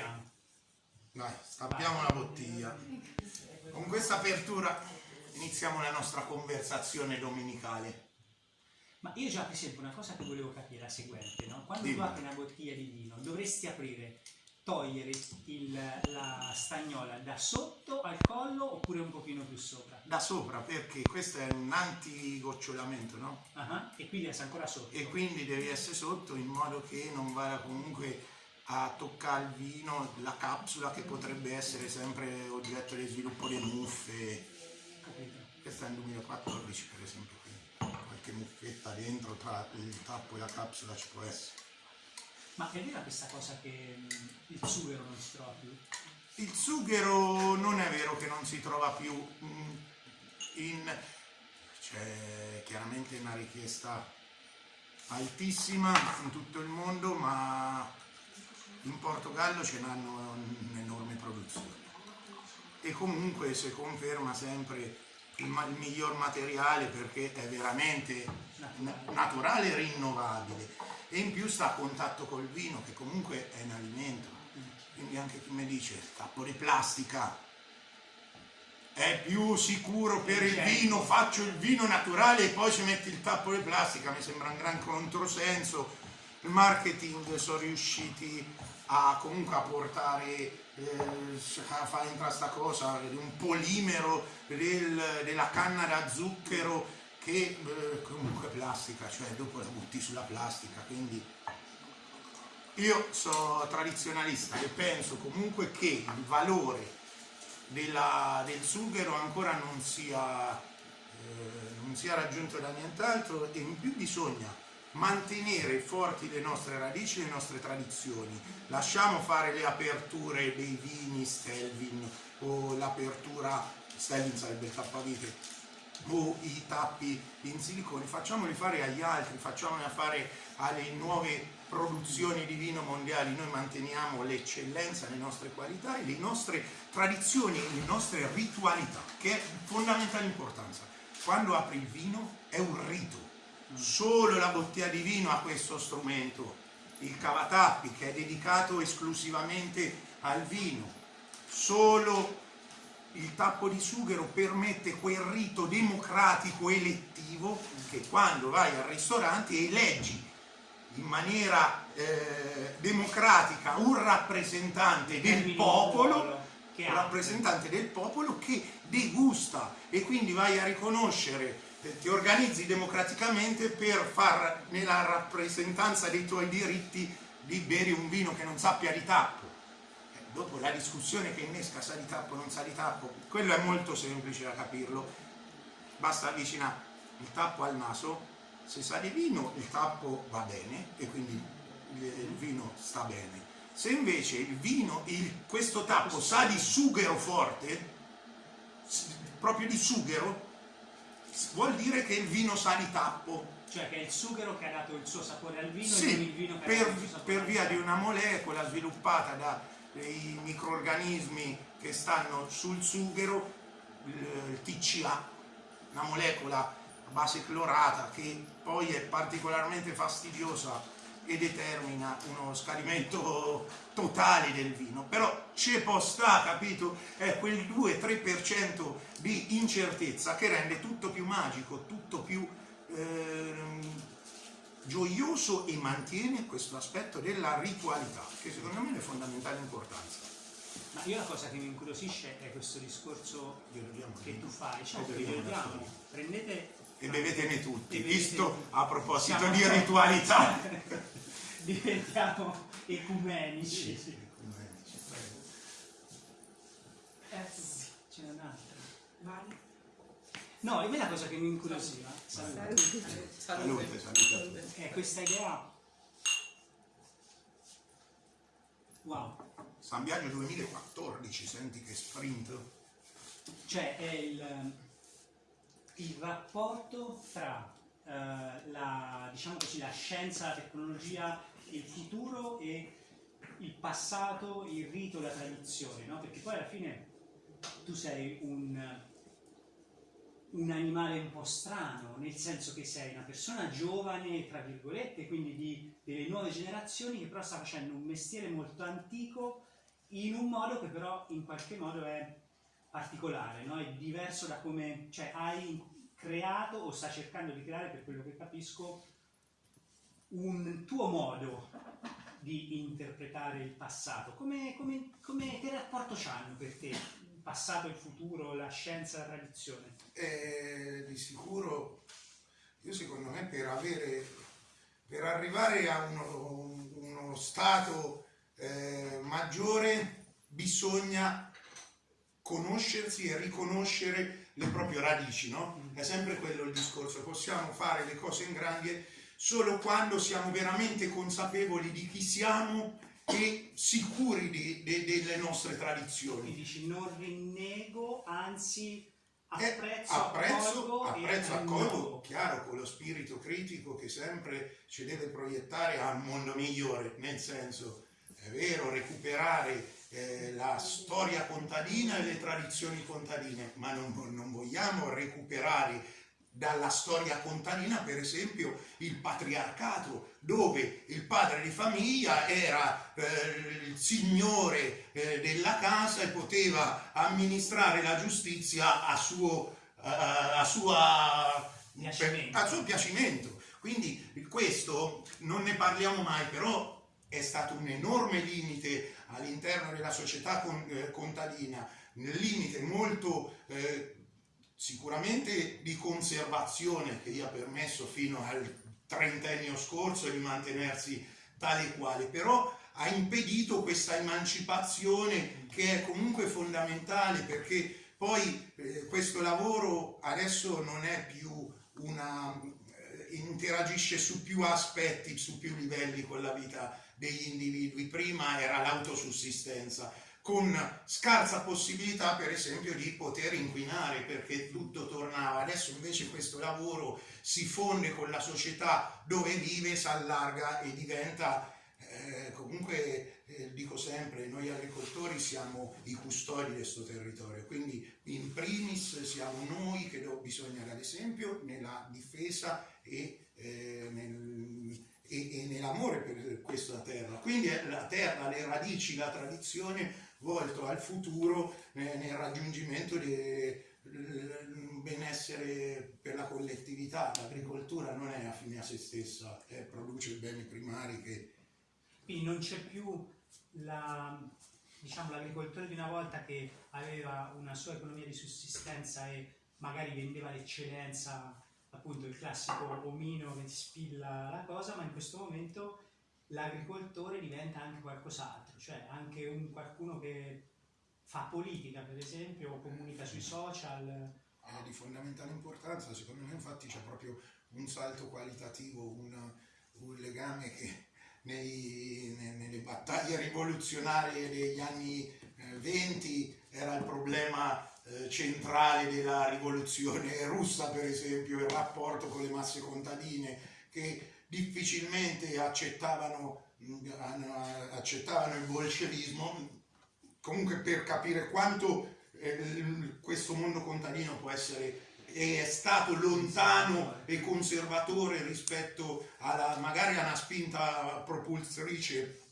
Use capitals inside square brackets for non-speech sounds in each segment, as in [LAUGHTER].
apriamo. Dai, stappiamo la bottiglia. Con questa apertura iniziamo la nostra conversazione domenicale. Ma io già per esempio una cosa che volevo capire è la seguente, no? Quando Dimmi. tu apri una bottiglia di vino, dovresti aprire, togliere il- la stagnola da sotto al collo oppure un pochino più sopra? Da sopra, perché questo è un antigoccionamento, no? Ah, E quindi resta ancora sotto. E quindi devi essere sotto in modo che non vada comunque a toccare il vino, la capsula che potrebbe essere sempre oggetto di sviluppo di muffe. Capito? Questa è nel 2014 per esempio, quindi qualche muffetta dentro tra il tappo e la capsula ci può essere. Ma è vera questa cosa che mh, il sughero non si trova più? Il sughero non è vero che non si trova più mm, in... c'è chiaramente una richiesta altissima in tutto il mondo, ma in Portogallo ce n'hanno un'enorme produzione. E comunque si conferma sempre il, ma- il miglior materiale perché è veramente na- naturale e rinnovabile. E in più sta a contatto col vino, che comunque è un alimento. Quindi anche chi mi dice tappo di plastica è più sicuro per il Certo. vino, faccio il vino naturale e poi ci metti il tappo di plastica, mi sembra un gran controsenso. Il marketing sono riusciti a comunque a portare eh, a fare entrare sta cosa di un polimero del- della canna da zucchero che eh, comunque plastica, cioè dopo la butti sulla plastica, quindi io sono tradizionalista e penso comunque che il valore della- del sughero ancora non sia, eh, non sia raggiunto da nient'altro e in più bisogna mantenere forti le nostre radici, le nostre tradizioni. Lasciamo fare le aperture dei vini Stelvin o l'apertura, Stelvin sarebbe il tappavite, o i tappi in silicone, facciamoli fare agli altri, facciamoli fare alle nuove produzioni di vino mondiali, noi manteniamo l'eccellenza, le nostre qualità e le nostre tradizioni, le nostre ritualità, che è fondamentale importanza. Quando apri il vino è un rito, solo la bottiglia di vino ha questo strumento, il cavatappi che è dedicato esclusivamente al vino, solo il tappo di sughero permette quel rito democratico elettivo che quando vai al ristorante eleggi in maniera eh, democratica un rappresentante del popolo, un rappresentante del popolo che degusta. E quindi vai a riconoscere, ti organizzi democraticamente per far nella rappresentanza dei tuoi diritti di bere un vino che non sappia di tappo. Eh, Dopo la discussione che innesca sa di tappo non sa di tappo, quello è molto semplice da capirlo. Basta avvicinare il tappo al naso, se sa di vino il tappo va bene e quindi il, vino sta bene. Se invece il vino, il- questo tappo sa di sughero forte, proprio di sughero, vuol dire che il vino sa di tappo. Cioè che è il sughero che ha dato il suo sapore al vino e Sì, non il vino che ha per, dato il suo sapore per via di una molecola sviluppata dai microorganismi che stanno sul sughero, il, il TCA, una molecola a base clorata che poi è particolarmente fastidiosa e determina uno scadimento totale del vino. Però c'è può sta, capito? È quel 2-3% di incertezza che rende tutto più magico, tutto più ehm, gioioso e mantiene questo aspetto della ritualità, che secondo me è fondamentale importanza. Ma io la cosa che mi incuriosisce è questo discorso che tu fai, cioè E diamo, soli. prendete E bevetene tutti, E bevete visto tutti. a proposito Siamo- di ritualità. [LAUGHS] diventiamo ecumenici. Eh, sì, ce n'è un'altra. Vale. No, me la cosa che mi incuriosiva salute, Salute, salute. a tutti. è questa idea. Wow, San Biagio 2014, senti che sprint. cioè è il, il rapporto tra eh, la, diciamo così, la scienza, la tecnologia, il futuro e il passato, il rito, la tradizione, no? Perché poi alla fine tu sei un, un animale un po' strano, nel senso che sei una persona giovane, tra virgolette, quindi di, delle nuove generazioni che però sta facendo un mestiere molto antico in un modo che però in qualche modo è particolare, no? è diverso da come cioè, hai creato o sta cercando di creare, per quello che capisco, un tuo modo di interpretare il passato. Come, come, come, che rapporto c'hanno per te il passato, il futuro, la scienza, la tradizione? Eh, di sicuro, io secondo me per, avere, per arrivare a uno, uno stato eh, maggiore bisogna conoscersi e riconoscere le proprie radici, no? È sempre quello il discorso, possiamo fare le cose in grandi solo quando siamo veramente consapevoli di chi siamo e sicuri di, di, delle nostre tradizioni. Mi dici non rinnego, anzi apprezzo, eh, apprezzo, accolgo, apprezzo, accolgo chiaro, con lo spirito critico che sempre ci deve proiettare a un mondo migliore, nel senso, è vero, recuperare eh, la storia contadina e le tradizioni contadine, ma non, non vogliamo recuperare dalla storia contadina, per esempio, il patriarcato, dove il padre di famiglia era eh, il signore eh, della casa e poteva amministrare la giustizia a suo, eh, a sua, piacimento. a suo piacimento. Quindi questo non ne parliamo mai, però è stato un enorme limite all'interno della società eh, contadina, un limite molto eh, sicuramente di conservazione che gli ha permesso fino al trentennio scorso di mantenersi tale e quale, però ha impedito questa emancipazione che è comunque fondamentale perché poi eh, questo lavoro adesso non è più una eh, interagisce su più aspetti, su più livelli con la vita degli individui, prima era l'autosussistenza, con scarsa possibilità per esempio di poter inquinare perché tutto tornava. Adesso invece questo lavoro si fonde con la società dove vive, si allarga e diventa eh, comunque eh, dico sempre, noi agricoltori siamo i custodi di questo territorio, quindi in primis siamo noi che bisogna dare esempio nella difesa e, eh, nel, e, e nell'amore per questa terra. Quindi la terra, le radici, la tradizione volto al futuro nel raggiungimento del benessere per la collettività. L'agricoltura non è affine a se stessa, eh, produce beni primari che... Quindi non c'è più la, diciamo, l'agricoltore di una volta che aveva una sua economia di sussistenza e magari vendeva l'eccellenza, appunto il classico omino che ti spilla la cosa, ma in questo momento l'agricoltore diventa anche qualcos'altro, cioè anche un qualcuno che fa politica per esempio, o comunica sui social. È di fondamentale importanza, secondo me infatti c'è proprio un salto qualitativo, un, un legame che nei, nelle battaglie rivoluzionarie degli anni eh, 20 era il problema eh, centrale della rivoluzione russa per esempio, il rapporto con le masse contadine che difficilmente accettavano, accettavano il bolscevismo, comunque per capire quanto eh, questo mondo contadino può essere è stato lontano e conservatore rispetto alla magari a una spinta propulsorice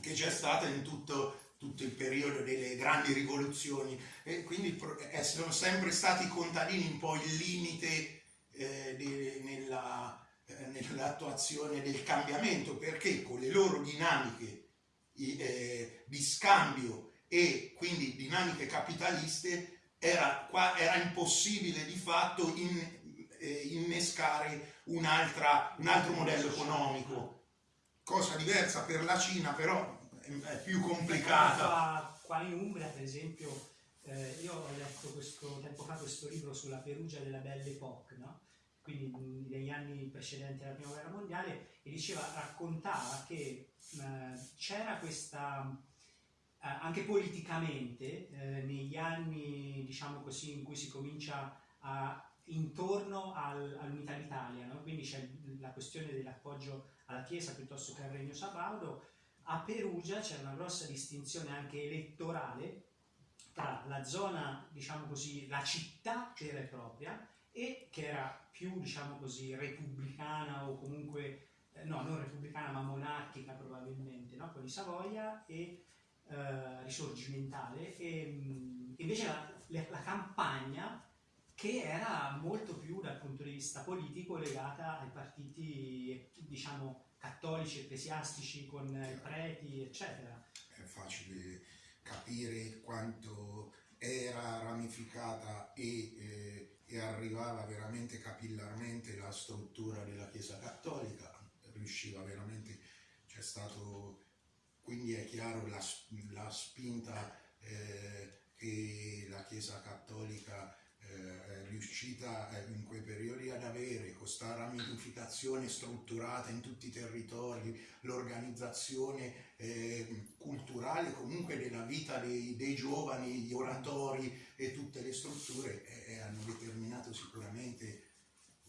che c'è stata in tutto, tutto, il periodo delle grandi rivoluzioni. E quindi sono sempre stati i contadini un po' il limite eh, nella, eh, nell'attuazione del cambiamento perché con le loro dinamiche eh, di scambio e quindi dinamiche capitaliste era, era impossibile di fatto in, eh, innescare un altro modello economico cosa diversa per la Cina però è più complicata qua in Umbria per esempio eh, io ho letto questo, tempo fa questo libro sulla Perugia della Belle Époque no? Quindi negli anni precedenti alla prima guerra mondiale, e diceva, raccontava che c'era questa, eh, anche politicamente, eh, negli anni, diciamo così, in cui si comincia a intorno al, all'unità d'Italia, no? quindi c'è la questione dell'appoggio alla Chiesa piuttosto che al Regno Sabaudo, a Perugia c'è una grossa distinzione anche elettorale tra la zona, diciamo così, la città vera e propria e che era più, diciamo così, repubblicana o comunque, eh, no, non repubblicana ma monarchica probabilmente, no? con i Savoia e eh, risorgimentale, e invece la, la campagna che era molto più dal punto di vista politico legata ai partiti, diciamo, cattolici, ecclesiastici, con i preti, eccetera. È facile capire quanto era ramificata e, eh, e arrivava veramente capillarmente la struttura della Chiesa Cattolica, riusciva veramente, c'è stato, quindi è chiaro la, la spinta eh, che la Chiesa Cattolica eh, riuscita eh, in quei periodi ad avere questa ramificazione strutturata in tutti i territori, l'organizzazione eh, culturale comunque della vita dei, dei, giovani, gli oratori e tutte le strutture eh, hanno determinato sicuramente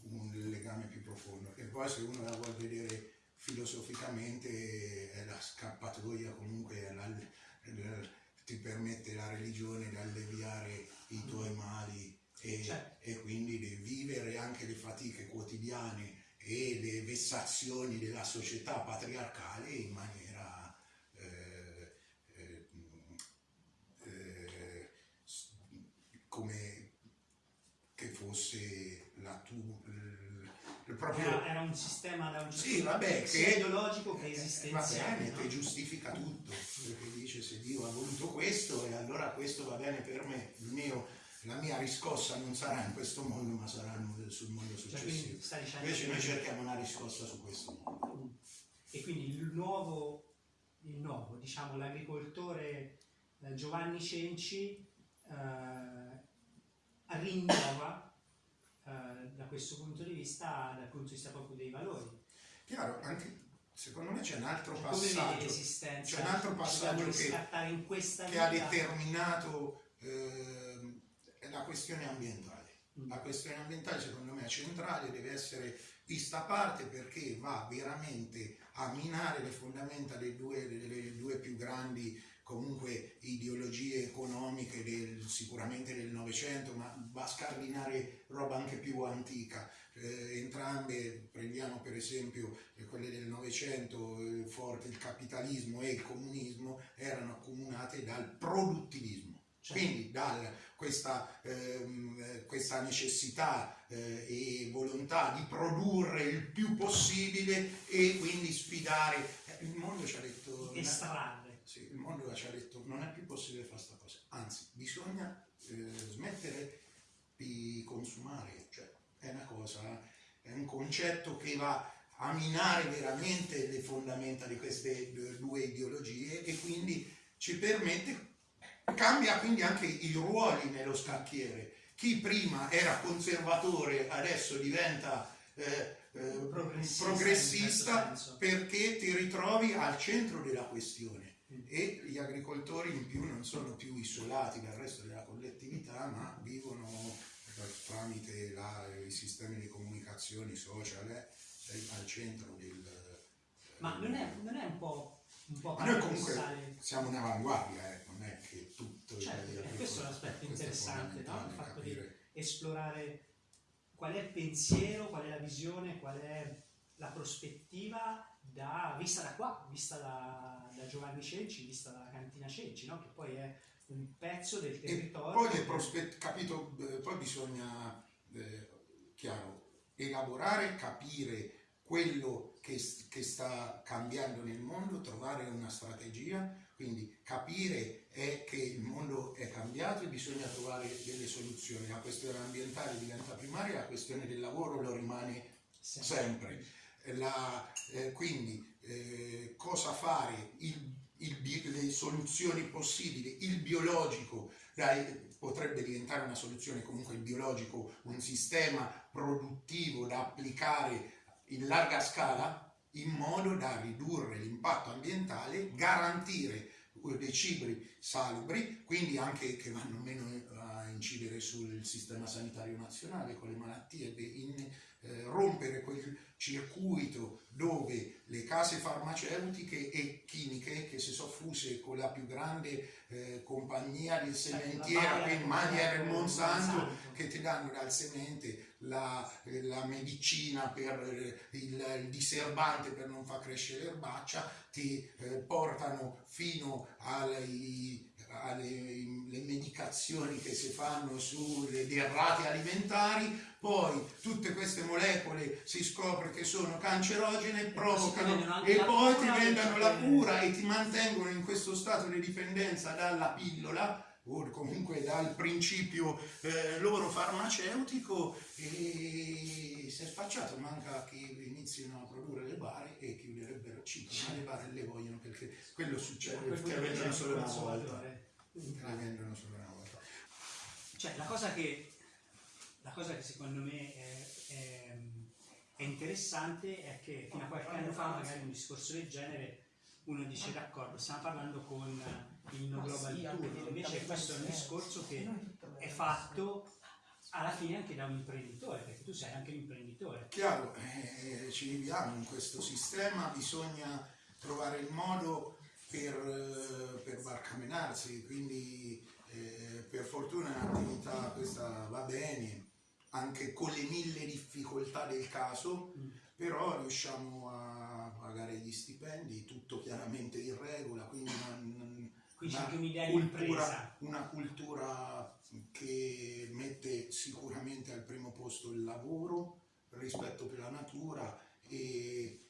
un legame più profondo. E poi se uno la vuole vedere filosoficamente è la scappatoia comunque la, la, ti permette la religione di alleviare i tuoi mali e, certo. e quindi vivere anche le fatiche quotidiane e le vessazioni della società patriarcale in maniera eh, eh, eh, come che fosse la tua proprio... Era, era, un sistema da un sì, vabbè, che, ideologico che esistenziale. Va bene, no? che giustifica tutto, perché dice se Dio ha voluto questo e allora questo va bene per me, mio, la mia riscossa non sarà in questo mondo ma sarà sul mondo cioè, successivo. Cioè, Invece noi cerchiamo una riscossa su questo mondo. E quindi il nuovo, il nuovo diciamo, l'agricoltore eh, Giovanni Cenci eh, rinnova eh, da questo punto di vista, dal punto di vista proprio dei valori. Chiaro, anche secondo me c'è un altro cioè, passaggio, c'è un altro passaggio che, che ha determinato eh, la questione ambientale. Mm. La questione ambientale secondo me è centrale, deve essere vista a parte perché va veramente a minare le fondamenta delle due, delle due più grandi comunque ideologie economiche del, sicuramente del Novecento, ma va a scardinare roba anche più antica. Eh, entrambe, prendiamo per esempio quelle del Novecento, eh, forte il capitalismo e il comunismo, erano accomunate dal produttivismo. Certo. Quindi da questa, ehm, questa, necessità eh, e volontà di produrre il più possibile e quindi sfidare. Eh, il mondo ci ha detto... Estrarre sì, il mondo ci ha detto non è più possibile fare questa cosa, anzi bisogna eh, smettere di consumare, cioè è una cosa, è un concetto che va a minare veramente le fondamenta di queste due ideologie e quindi ci permette, cambia quindi anche i ruoli nello scacchiere. Chi prima era conservatore adesso diventa eh, eh, progressista, progressista perché ti ritrovi al centro della questione. E gli agricoltori in più non sono più isolati dal resto della collettività ma vivono tramite la, i sistemi di comunicazione social eh, al centro del... Ma non è, non è un po'... Un po ma noi comunque siamo in avanguardia, eh, non è che tutto... Certo, il, questo è un aspetto interessante, no? il fatto capire. di esplorare qual è il pensiero, qual è la visione, qual è la prospettiva da, vista da qua, vista da, da, Giovanni Cenci, vista dalla cantina Cenci, no? che poi è un pezzo del territorio. E poi, capito, eh, poi bisogna, eh, chiaro, elaborare, capire quello che, che, sta cambiando nel mondo, trovare una strategia, quindi capire è che il mondo è cambiato e bisogna trovare delle soluzioni. La questione ambientale diventa primaria, la questione del lavoro lo rimane sempre. sempre la, eh, quindi eh, cosa fare, il, il, le soluzioni possibili, il biologico dai, potrebbe diventare una soluzione comunque il biologico, un sistema produttivo da applicare in larga scala in modo da ridurre l'impatto ambientale, garantire dei cibi salubri, quindi anche che vanno meno a incidere sul sistema sanitario nazionale con le malattie in eh, rompere quel circuito dove le case farmaceutiche e chimiche che si sono fuse con la più grande eh, compagnia di sementiera che Mayer e Monsanto che ti danno dal semente la, la medicina per il, il, diserbante per non far crescere l'erbaccia ti eh, portano fino ai alle medicazioni che si fanno sulle derrate alimentari, poi tutte queste molecole si scopre che sono cancerogene, provocano e poi ti vendono la cura e ti mantengono in questo stato di dipendenza dalla pillola o comunque dal principio eh, loro farmaceutico e si è spacciato, manca che inizino a produrre le bare e chiuderebbero 5, ma le bare le vogliono perché quello succede perché vendono solo una volta. La vendono solo una volta. Cioè la cosa che, la cosa che secondo me è, è, è interessante è che fino a qualche anno fa magari un discorso del genere uno dice d'accordo, stiamo parlando con il No Global Tour, invece questo è un discorso che è fatto alla fine anche da un imprenditore, perché tu sei anche un imprenditore. Chiaro, eh, ci viviamo in questo sistema, bisogna trovare il modo per, eh, per barcamenarsi, quindi eh, per fortuna un'attività questa va bene, anche con le mille difficoltà del caso, mm. però riusciamo a pagare gli stipendi, tutto chiaramente in regola, quindi non, qui c'è anche un'idea di impresa. Una cultura che mette sicuramente al primo posto il lavoro, il rispetto per la natura e,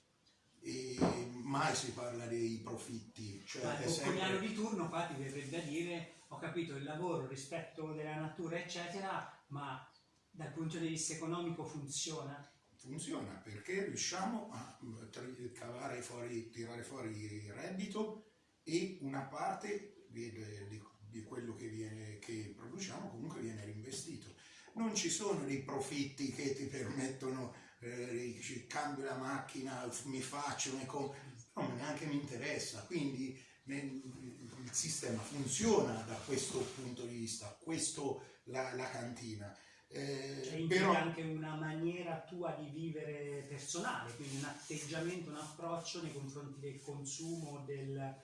e mai si parla dei profitti. Cioè Ma il sempre... di turno qua ti verrebbe da dire ho capito il lavoro, il rispetto della natura eccetera, ma dal punto di vista economico funziona? Funziona perché riusciamo a cavare fuori, tirare fuori il reddito e una parte di, di, di quello che, viene, che produciamo comunque viene reinvestito. Non ci sono dei profitti che ti permettono, eh, cambio la macchina, mi faccio, mi no, neanche mi interessa, quindi il sistema funziona da questo punto di vista, questo la, la cantina. Eh, cioè però... anche una maniera tua di vivere personale, quindi un atteggiamento, un approccio nei confronti del consumo, del,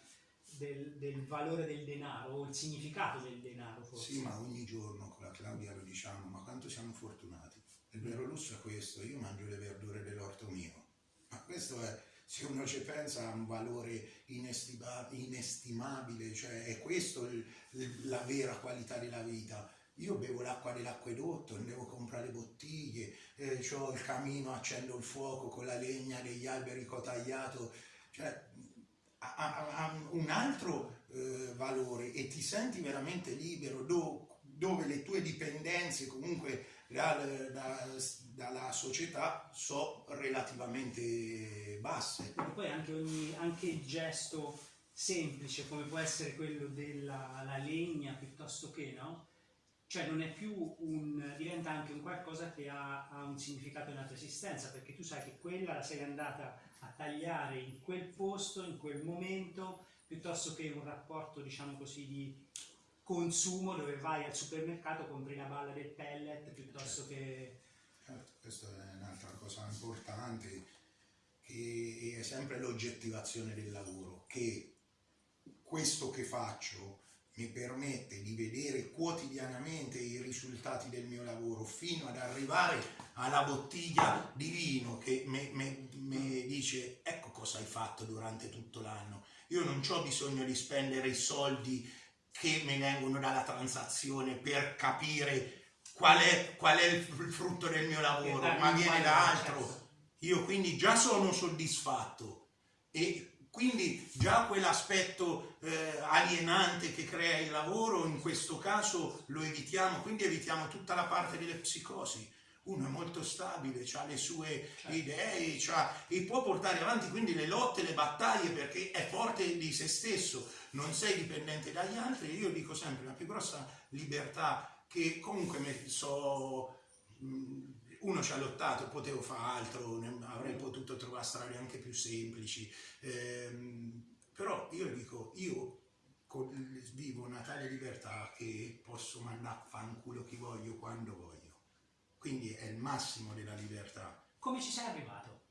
del, del, valore del denaro o il significato del denaro forse. Sì, ma ogni giorno con la Claudia lo diciamo, ma quanto siamo fortunati. Il vero lusso è questo, io mangio le verdure dell'orto mio, ma questo è, se uno ci pensa, ha un valore inestimabile, cioè è questo il, la vera qualità della vita. Io bevo l'acqua dell'acquedotto, devo comprare bottiglie, eh, ho il camino, accendo il fuoco con la legna degli alberi che ho tagliato, cioè ha, ha un altro eh, valore e ti senti veramente libero do, dove le tue dipendenze comunque da, da, dalla società sono relativamente basse. E poi anche, ogni, anche il gesto semplice come può essere quello della legna piuttosto che no? Cioè non è più un, diventa anche un qualcosa che ha, ha un significato in altra esistenza, perché tu sai che quella la sei andata a tagliare in quel posto, in quel momento, piuttosto che un rapporto, diciamo così, di consumo dove vai al supermercato, compri una balla del pellet piuttosto che... Certo, questa è un'altra cosa importante, che è sempre l'oggettivazione del lavoro, che questo che faccio mi permette di vedere quotidianamente i risultati del mio lavoro fino ad arrivare alla bottiglia di vino che mi dice ecco cosa hai fatto durante tutto l'anno. Io non ho bisogno di spendere i soldi che mi vengono dalla transazione per capire qual è, qual è il frutto del mio lavoro, ma viene da altro. Io quindi già sono soddisfatto e quindi già quell'aspetto eh, alienante che crea il lavoro, in questo caso lo evitiamo, quindi evitiamo tutta la parte delle psicosi. Uno è molto stabile, ha le sue certo. idee e può portare avanti quindi le lotte, le battaglie perché è forte di se stesso, non sei dipendente dagli altri. Io dico sempre la più grossa libertà che comunque so uno ci ha lottato, potevo fare altro, avrei potuto trovare strade anche più semplici, ehm, però io dico, io vivo una tale libertà che posso mandare a fanculo chi voglio quando voglio, quindi è il massimo della libertà. come ci sei arrivato?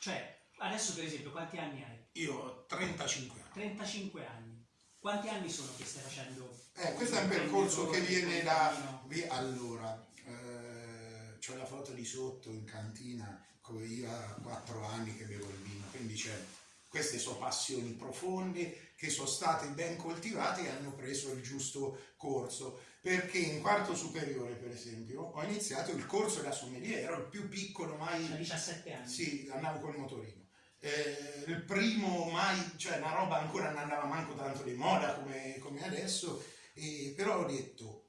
Cioè, adesso per esempio, quanti anni hai? Io ho 35 anni. 35 anni. Quanti anni sono che stai facendo? Eh, questo è un percorso che viene da... vi- Allora, c'ho la foto di sotto in cantina, come io a 4 anni che bevo il vino, quindi c'è... Queste sono passioni profonde che sono state ben coltivate e hanno preso il giusto corso. Perché in quarto superiore, per esempio, ho iniziato il corso da sommelier, ero il più piccolo mai A 17 anni. sì, andavo col motorino. Eh, il primo mai, cioè una roba ancora non andava manco tanto di moda come, come adesso, e- però ho detto,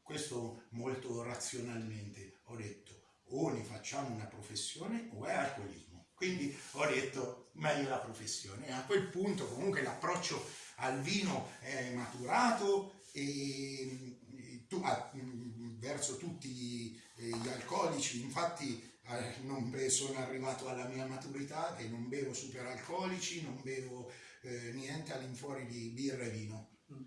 questo molto razionalmente, ho detto o ne facciamo una professione o è alcolismo. Quindi ho detto meglio la professione. E a quel punto comunque l'approccio al vino è maturato e, e tu- ah, verso tutti eh, gli alcolici, infatti eh, sono arrivato alla mia maturità che non bevo superalcolici, non bevo eh, niente all'infuori di birra e vino. Mm.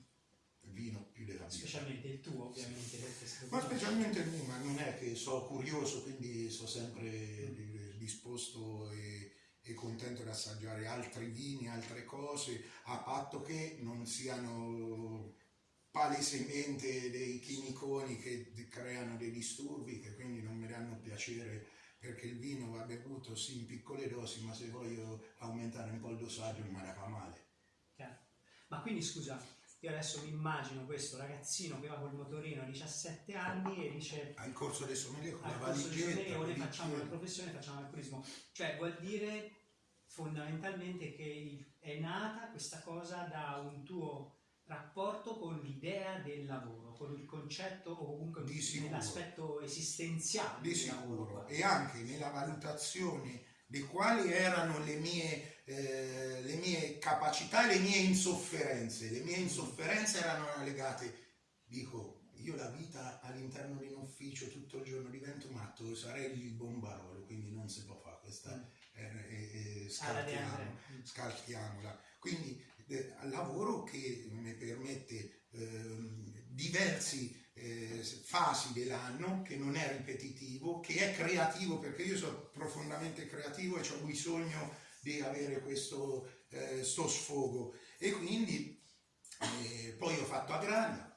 Vino più della birra. Specialmente il tuo, ovviamente. se- Ma specialmente il mio, ma non è che sono curioso, quindi sono sempre eh, disposto e, e contento di assaggiare altri vini, altre cose, a patto che non siano palesemente dei chimiconi che creano dei disturbi, che quindi non mi danno piacere perché il vino va bevuto sì in piccole dosi, ma se voglio aumentare un po' il dosaggio la fa male. Chiaro. Ma quindi scusa, io adesso mi immagino questo ragazzino che va col motorino a 17 anni e dice Al corso del sommelier con la al valigetta, i facciamo la professione, facciamo l'alcolismo. Cioè vuol dire fondamentalmente che il- è nata questa cosa da un tuo rapporto con l'idea del lavoro, con il concetto o comunque nell'aspetto esistenziale di del lavoro. sicuro qua. e anche nella valutazione di quali erano le mie, eh, le mie capacità e le mie insofferenze. Le mie insofferenze erano legate, dico, io la vita all'interno di un ufficio tutto il giorno divento matto, sarei il bombarolo, quindi non si può fare questa, eh, eh, André. Mm. scalchiamola. Quindi eh, lavoro che mi permette ehm, diversi eh, fasi dell'anno, che non è ripetitivo, che è creativo, perché io sono profondamente creativo e ho bisogno di avere questo eh, sfogo. E quindi eh, poi ho fatto agraria,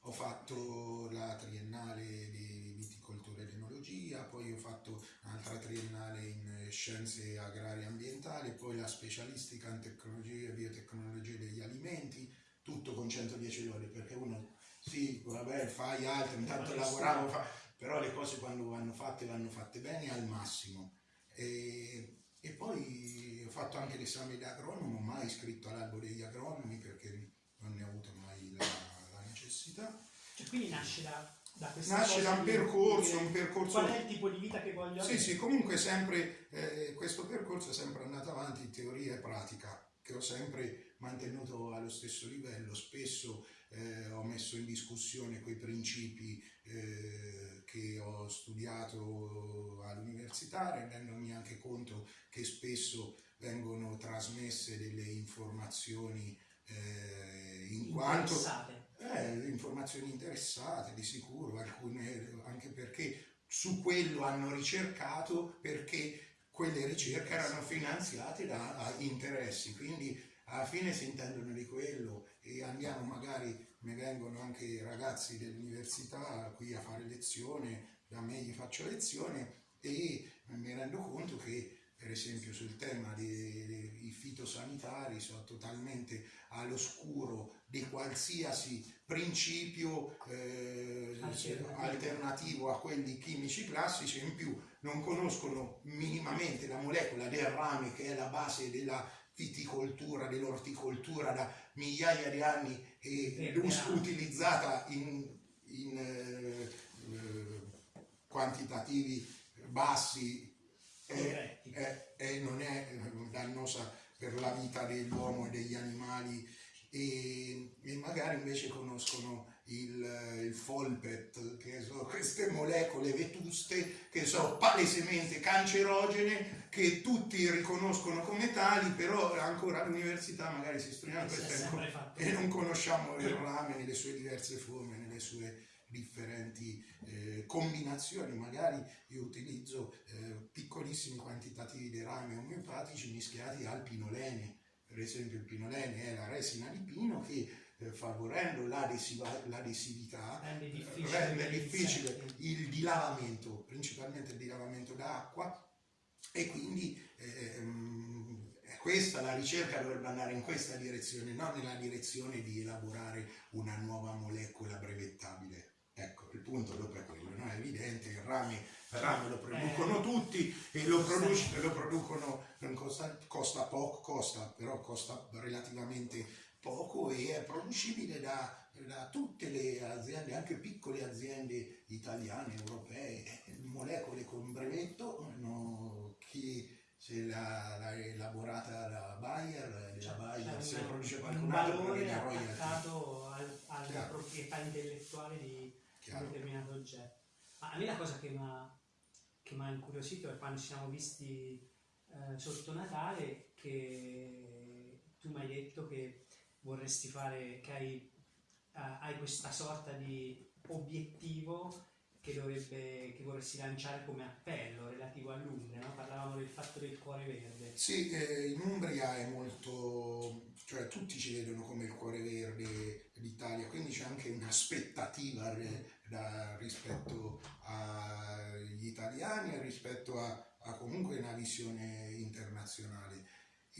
ho fatto la triennale di viticoltura ed enologia, poi ho fatto un'altra triennale in eh, scienze agrarie e ambientali, poi la specialistica in tecnologie e biotecnologie degli alimenti, tutto con 110 lode, perché uno sì, vabbè, fai altro, intanto lavoravo, fa- però le cose quando vanno fatte vanno fatte bene al massimo. E, e poi ho fatto anche l'esame da agronomo, mai iscritto all'albo degli agronomi perché non ne ho avuto mai la, la necessità. Cioè, quindi nasce da, da Nasce da un percorso, un percorso Qual è il tipo di vita che voglio Sì, avere? sì, comunque sempre eh, questo percorso è sempre andato avanti in teoria e pratica, che ho sempre mantenuto allo stesso livello. Spesso eh, ho messo in discussione quei principi eh, che ho studiato all'università, rendendomi anche conto che spesso vengono trasmesse delle informazioni eh, in quanto Interessate. eh, informazioni interessate di sicuro, alcune anche perché su quello hanno ricercato perché quelle ricerche erano finanziate da da interessi, quindi alla fine si intendono di quello e andiamo magari, mi vengono anche ragazzi dell'università qui a fare lezione, da me gli faccio lezione e mi rendo conto che per esempio sul tema dei, fitosanitari sono totalmente all'oscuro di qualsiasi principio eh, Alternativo. a quelli chimici classici in più non conoscono minimamente la molecola del rame che è la base della viticoltura, dell'orticoltura da migliaia di anni e rame. utilizzata in, in, eh, eh, quantitativi bassi e, e- e non è eh, dannosa per la vita dell'uomo e degli animali e, e magari invece conoscono il, il folpet, che sono queste molecole vetuste che sono palesemente cancerogene, che tutti riconoscono come tali, però ancora all'università magari si studiano questo e non- conosciamo il rame nelle sue diverse forme, nelle sue differenti eh, combinazioni, magari io utilizzo eh, piccolissimi quantitativi di rame omeopatici mischiati al pinolene, per esempio il pinolene è la resina di pino che favorendo l'adesività rende difficile, rende difficile il dilavamento, principalmente il dilavamento d'acqua e quindi ehm, questa, la ricerca dovrebbe andare in questa direzione, non nella direzione di elaborare una nuova molecola brevettabile. Ecco, il punto dopo è quello, no? è evidente, il rame, il rame lo producono eh, tutti e lo, produce, lo producono, costa, costa poco, costa, però costa relativamente poco e è producibile da, da, tutte le aziende, anche piccole aziende italiane, europee, molecole con brevetto no, che se l'ha elaborata la Bayer, la Bayer se produce qualcun altro un valore attaccato al, alla proprietà intellettuale di Chiaro. un determinato oggetto. Ma a me la cosa che mi ha incuriosito è quando ci siamo visti eh, sotto Natale che tu mi hai detto che vorresti fare, che hai, uh, hai questa sorta di obiettivo che, dovrebbe, che vorresti lanciare come appello relativo all'Umbria, no? parlavamo del fatto del cuore verde. Sì, eh, in Umbria è molto, cioè tutti ci vedono come il cuore verde d'Italia, quindi c'è anche un'aspettativa rispetto agli italiani e rispetto a, a comunque una visione internazionale.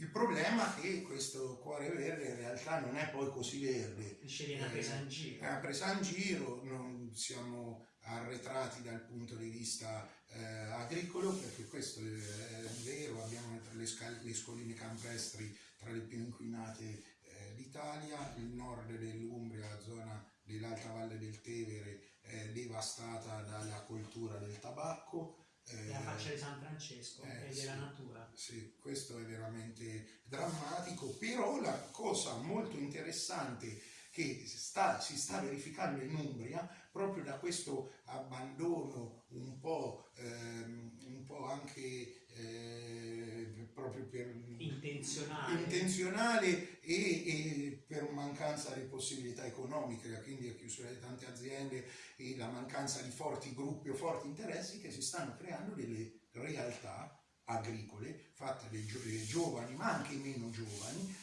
Il problema è che questo cuore verde in realtà non è poi così verde. Dicevi una presa in giro. È una presa in giro, non siamo arretrati dal punto di vista eh, agricolo, perché questo è, è vero, abbiamo le, le, scoline campestri tra le più inquinate eh, d'Italia, il nord dell'Umbria, la zona dell'Alta Valle del Tevere è devastata dalla coltura del tabacco, la eh, faccia di San Francesco eh, e della sì, natura. Sì, questo è veramente drammatico, però la cosa molto interessante che sta, si sta verificando in Umbria, proprio da questo abbandono un po', ehm, un po anche eh, proprio per intenzionale, intenzionale e, e, per mancanza di possibilità economiche, quindi la chiusura di tante aziende e la mancanza di forti gruppi o forti interessi che si stanno creando delle realtà agricole fatte dai giovani ma anche meno giovani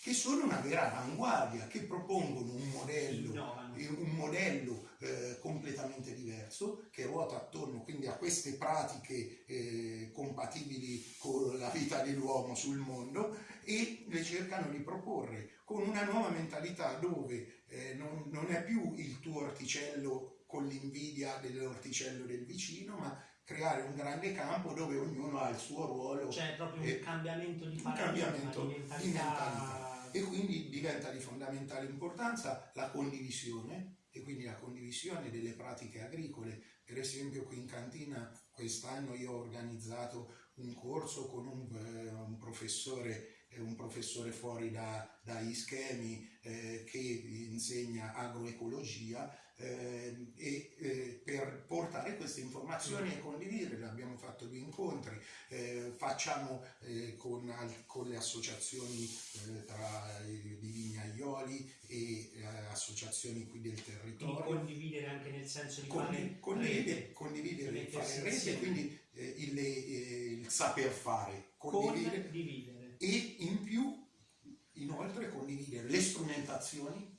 che sono una vera avanguardia, che propongono un modello, un modello eh, completamente diverso, che ruota attorno quindi a queste pratiche eh, compatibili con la vita dell'uomo sul mondo e le cercano di proporre con una nuova mentalità dove eh, non, non è più il tuo orticello con l'invidia dell'orticello del vicino, ma creare un grande campo dove ognuno ha il suo ruolo. C'è proprio un cambiamento di paradigma, di mentalità. Di mentalità e quindi diventa di fondamentale importanza la condivisione e quindi la condivisione delle pratiche agricole. Per esempio qui in cantina quest'anno io ho organizzato un corso con un, eh, un professore un professore fuori da, dagli schemi eh, che insegna agroecologia eh, e eh, per portare queste informazioni e condividerle. Abbiamo fatto due incontri, eh, facciamo eh, con, con, le associazioni eh, tra di vignaioli e associazioni qui del territorio. Quindi condividere anche nel senso di Condiv fare condividere, condividere fare rete, quindi il, il, saper fare, condividere, condividere e in più inoltre condividere le strumentazioni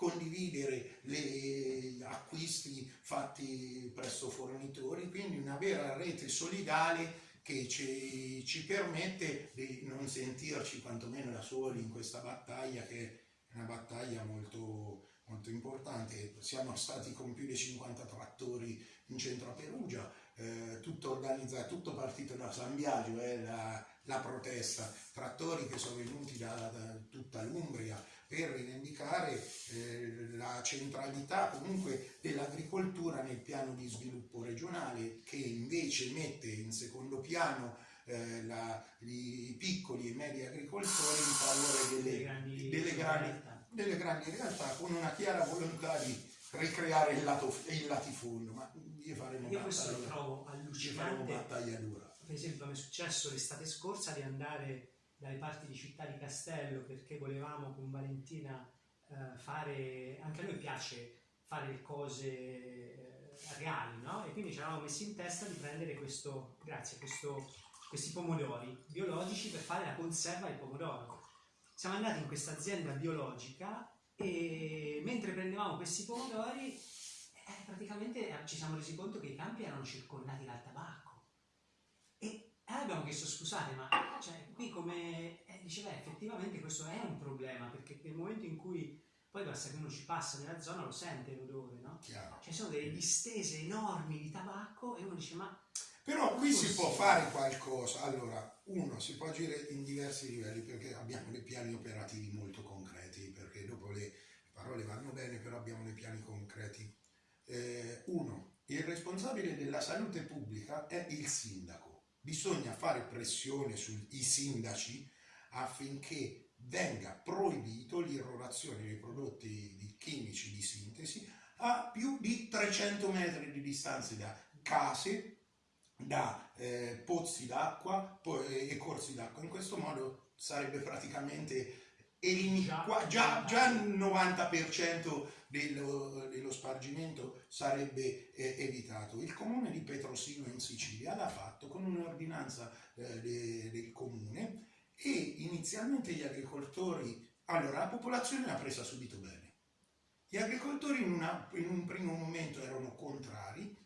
condividere gli acquisti fatti presso fornitori, quindi una vera rete solidale che ci, ci, permette di non sentirci quantomeno da soli in questa battaglia che è una battaglia molto, molto importante. Siamo stati con più di 50 trattori in centro a Perugia, eh, tutto organizzato, tutto partito da San Biagio, eh, la, la, protesta, trattori che sono venuti da, da tutta l'Umbria, per rivendicare eh, la centralità comunque dell'agricoltura nel piano di sviluppo regionale che invece mette in secondo piano eh, la, i piccoli e medi agricoltori in favore delle, grandi, delle, grandi, delle grandi realtà con una chiara volontà di ricreare il, lato, il latifondo. Ma io faremo io questo lo trovo allucinante. battaglia dura. Per esempio mi è successo l'estate scorsa di andare dalle parti di Città di Castello perché volevamo con Valentina eh, fare, anche a noi piace fare cose eh, reali, no? E quindi ci eravamo messi in testa di prendere questo, grazie, questo, questi pomodori biologici per fare la conserva del pomodoro. Siamo andati in questa azienda biologica e mentre prendevamo questi pomodori eh, praticamente ci siamo resi conto che i campi erano circondati dal tabacco. E eh, abbiamo chiesto scusate, ma cioè, qui come eh, diceva effettivamente questo è un problema, perché nel momento in cui poi basta che uno ci passa nella zona lo sente l'odore, no? Chiaro. Ci sono delle distese enormi di tabacco e uno dice ma... Però qui si può fare qualcosa. Allora, uno, si può agire in diversi livelli perché abbiamo dei piani operativi molto concreti, perché dopo le parole vanno bene, però abbiamo dei piani concreti eh, uno, il responsabile della salute pubblica è il sindaco. Bisogna fare pressione sui sindaci affinché venga proibito l'irrorazione dei prodotti chimici di sintesi a più di 300 metri di distanza da case, da eh, pozzi d'acqua e corsi d'acqua. In questo modo sarebbe praticamente eliminato già, già, il 90% dello, dello, spargimento sarebbe eh, evitato. Il comune di Petrosino in Sicilia l'ha fatto con un'ordinanza eh, de, del comune e inizialmente gli agricoltori, allora la popolazione l'ha presa subito bene. Gli agricoltori in, una, in un primo momento erano contrari,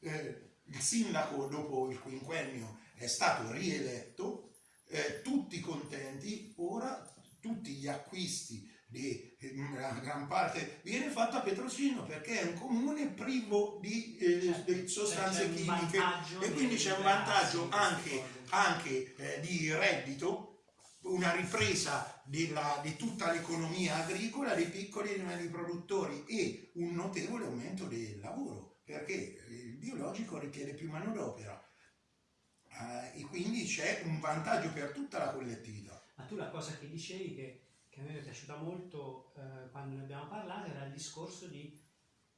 eh, il sindaco dopo il quinquennio è stato rieletto, eh, tutti contenti, ora tutti gli acquisti di una gran parte viene fatto a Petrosino perché è un comune privo di, eh, certo, di sostanze chimiche. e quindi c'è un vantaggio anche, anche eh, di reddito, una ripresa della, di tutta l'economia agricola dei piccoli e medi produttori e un notevole aumento del lavoro perché il biologico richiede più manodopera. Eh, e quindi c'è un vantaggio per tutta la collettività. Ma tu la cosa che dicevi che, che a me è piaciuta molto eh, quando ne abbiamo parlato era il discorso di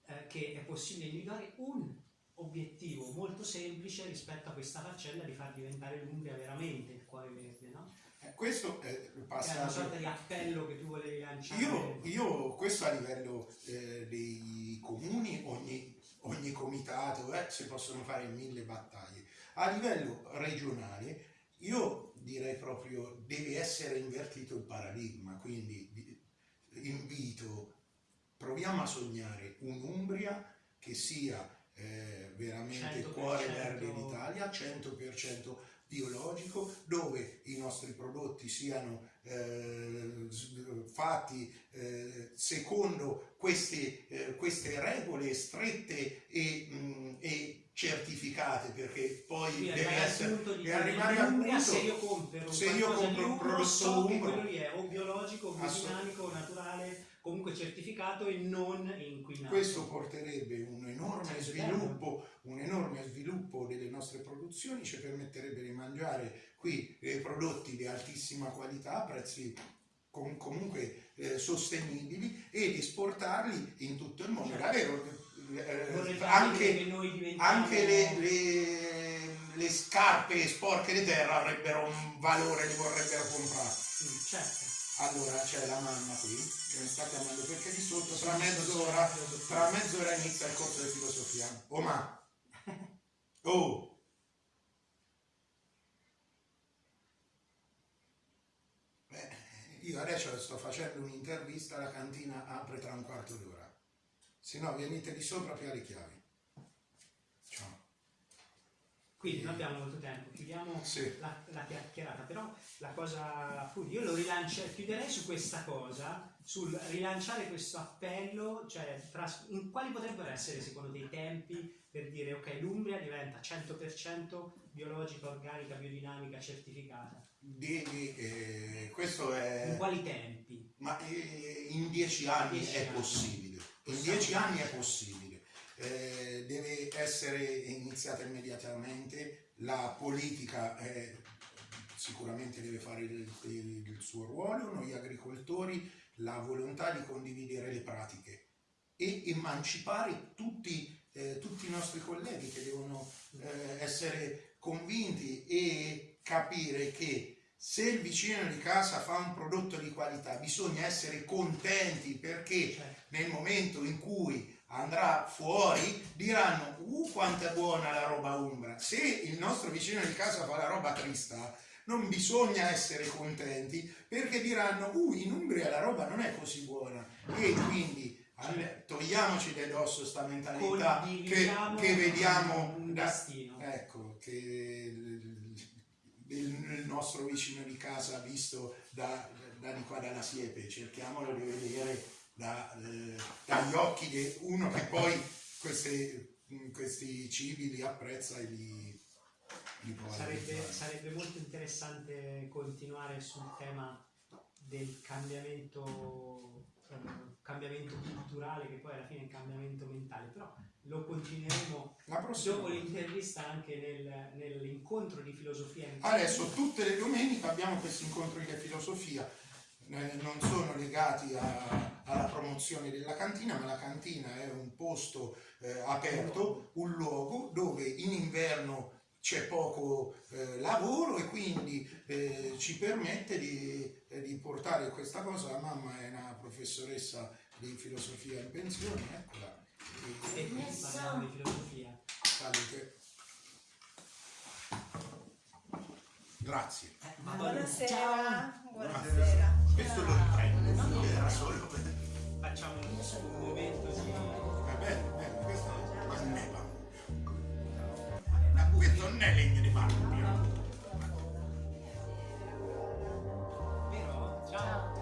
eh, che è possibile individuare un obiettivo molto semplice rispetto a questa faccenda di far diventare l'Umbria veramente il cuore verde, no? Eh, questo è il passaggio... È una sorta di appello che tu volevi lanciare. Io, io questo a livello eh, dei comuni, ogni, ogni comitato, eh, si possono fare mille battaglie. A livello regionale, io direi proprio deve essere invertito il paradigma, quindi invito, proviamo a sognare un'Umbria che sia eh, veramente cuore verde d'Italia, 100% biologico, dove i nostri prodotti siano eh, fatti eh, secondo queste, eh, queste, regole strette e, mh, mm, e certificate perché poi Quindi deve essere di arrivare al punto se io compro, se io compro un prodotto so che quello lì è o biologico, o biodinamico, naturale comunque certificato e non inquinato. Questo porterebbe un enorme sviluppo un enorme sviluppo delle nostre produzioni ci permetterebbe di mangiare qui eh, prodotti di altissima qualità a prezzi com comunque eh, sostenibili ed esportarli in tutto il mondo. Certo eh, anche, anche le, le, le, scarpe sporche di terra avrebbero un valore, li vorrebbero comprare. Mm, certo. Allora c'è la mamma qui che mi sta chiamando perché di sotto tra mezz'ora, tra mezz'ora inizia il corso di filosofia. Oh ma! [LAUGHS] Oh! io adesso sto facendo un'intervista, la cantina apre tra un quarto d'ora se no venite di sopra più alle chiavi. Ciao. Quindi non abbiamo molto tempo, chiudiamo sì. la, la, chiacchierata, però la cosa, appunto, io lo rilancio, chiuderei su questa cosa, sul rilanciare questo appello, cioè tra, in, quali potrebbero essere secondo te i tempi per dire ok l'Umbria diventa 100% biologica, organica, biodinamica, certificata? Devi, eh, questo è... In quali tempi? Ma eh, in dieci anni dieci è anni. possibile in dieci anni è possibile, eh, deve essere iniziata immediatamente, la politica è, sicuramente deve fare il, il, il, suo ruolo, noi agricoltori la volontà di condividere le pratiche e emancipare tutti, eh, tutti i nostri colleghi che devono eh, essere convinti e capire che se il vicino di casa fa un prodotto di qualità bisogna essere contenti perché Certo. nel momento in cui andrà fuori diranno uh quanto è buona la roba umbra se il nostro vicino di casa fa la roba trista non bisogna essere contenti perché diranno uh in Umbria la roba non è così buona e quindi alle- togliamoci da dosso sta mentalità che, che vediamo un da- destino. ecco che il- nostro vicino di casa visto da, da di qua dalla siepe. Cerchiamolo di vedere da, eh, dagli occhi di uno che poi queste- questi cibi li apprezza e li, li può Sarebbe, sarebbe molto interessante continuare sul tema del cambiamento, eh, cambiamento culturale, che poi alla fine è un cambiamento mentale, però lo continueremo dopo l'intervista anche nel- nell'incontro di filosofia. Adesso tutte le domeniche abbiamo questi incontri di filosofia, eh, non sono legati a- alla promozione della cantina, ma la cantina è un posto eh, aperto, un luogo dove in inverno c'è poco eh, lavoro e quindi eh, ci permette di, di portare questa cosa. La mamma è una professoressa di filosofia in pensione, eccola. E qui parliamo di filosofia. salute. Grazie. Eh, ma poi- Buonasera, buonasera. Questo lo riprendo, era solo per... Facciamo un momento sì. Va bene, bene, questo non è. Ma questo non è legno 到